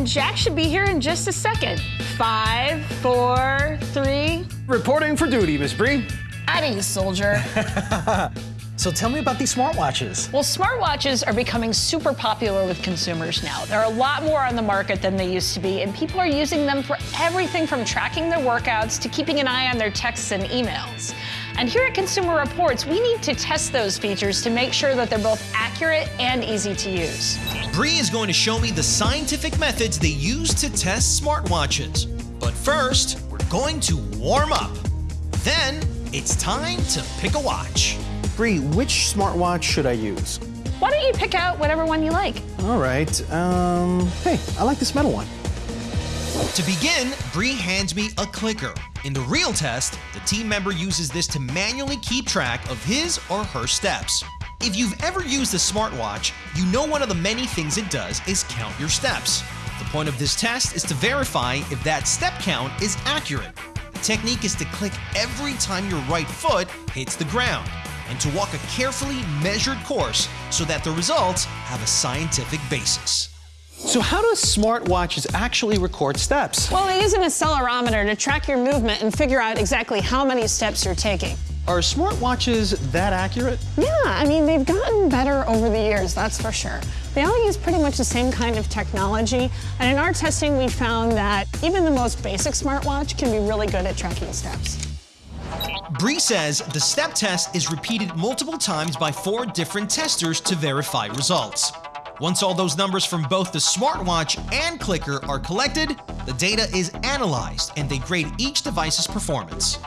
and Jack should be here in just a second. Five, four, three. Reporting for duty, Miss Bree. You, soldier. So tell me about these smartwatches. Well, smartwatches are becoming super popular with consumers now. There are a lot more on the market than they used to be, and people are using them for everything from tracking their workouts to keeping an eye on their texts and emails. And here at Consumer Reports, we need to test those features to make sure that they're both accurate and easy to use. Bree is going to show me the scientific methods they use to test smartwatches. But first, we're going to warm up. Then, it's time to pick a watch. Bree, which smartwatch should I use? Why don't you pick out whatever one you like? All right, um, hey, I like this metal one. To begin, Bree hands me a clicker. In the real test, the team member uses this to manually keep track of his or her steps. If you've ever used a smartwatch, you know one of the many things it does is count your steps. The point of this test is to verify if that step count is accurate. The technique is to click every time your right foot hits the ground and to walk a carefully measured course so that the results have a scientific basis. So how do smartwatches actually record steps? Well, they use an accelerometer to track your movement and figure out exactly how many steps you're taking. Are smartwatches that accurate? Yeah, I mean, they've gotten better over the years, that's for sure. They all use pretty much the same kind of technology, and in our testing, we found that even the most basic smartwatch can be really good at tracking steps. Bree says the step test is repeated multiple times by four different testers to verify results. Once all those numbers from both the smartwatch and clicker are collected, the data is analyzed and they grade each device's performance.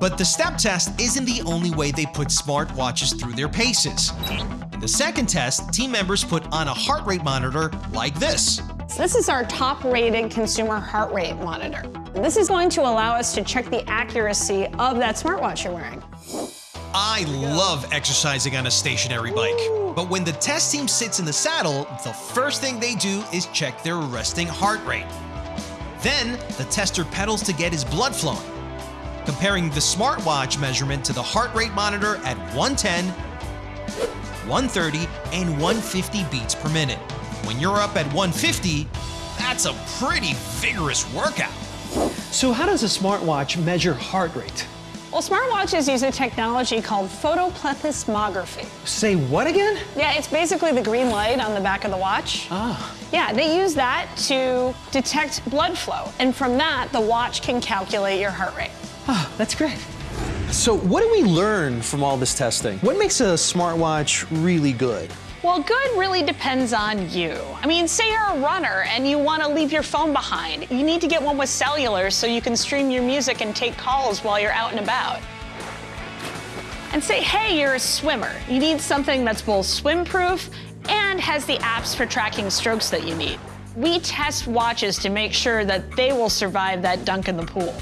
But the step test isn't the only way they put smartwatches through their paces. In the second test, team members put on a heart rate monitor like this. This is our top-rated consumer heart rate monitor. This is going to allow us to check the accuracy of that smartwatch you're wearing. I love exercising on a stationary bike, but when the test team sits in the saddle, the first thing they do is check their resting heart rate. Then, the tester pedals to get his blood flowing, comparing the smartwatch measurement to the heart rate monitor at 110, 130, and 150 beats per minute. When you're up at 150, that's a pretty vigorous workout. So how does a smartwatch measure heart rate? Well, smartwatches use a technology called photoplethysmography. Say what again? Yeah, it's basically the green light on the back of the watch. Ah. Yeah, they use that to detect blood flow. And from that, the watch can calculate your heart rate. Oh, that's great. So what do we learn from all this testing? What makes a smartwatch really good? Well, good really depends on you. I mean, say you're a runner and you want to leave your phone behind. You need to get one with cellular so you can stream your music and take calls while you're out and about. And say, hey, you're a swimmer. You need something that's both swim-proof and has the apps for tracking strokes that you need. We test watches to make sure that they will survive that dunk in the pool.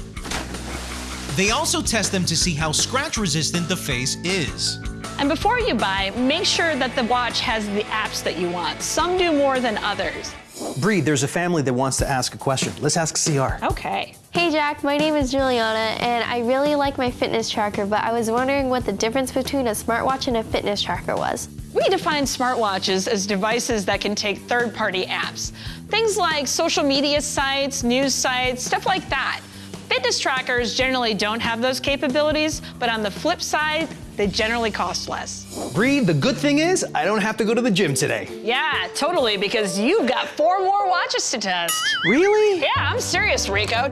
They also test them to see how scratch resistant the face is. And before you buy, make sure that the watch has the apps that you want. Some do more than others. Bree, there's a family that wants to ask a question. Let's ask CR. Okay. Hey Jack, my name is Juliana and I really like my fitness tracker, but I was wondering what the difference between a smartwatch and a fitness tracker was. We define smartwatches as devices that can take third-party apps. Things like social media sites, news sites, stuff like that. Fitness trackers generally don't have those capabilities, but on the flip side, they generally cost less. Bree, the good thing is I don't have to go to the gym today. Yeah, totally, because you've got four more watches to test. Really? Yeah, I'm serious, Rico.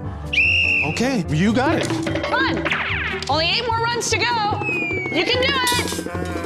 Okay, you got it. On. Only eight more runs to go. You can do it.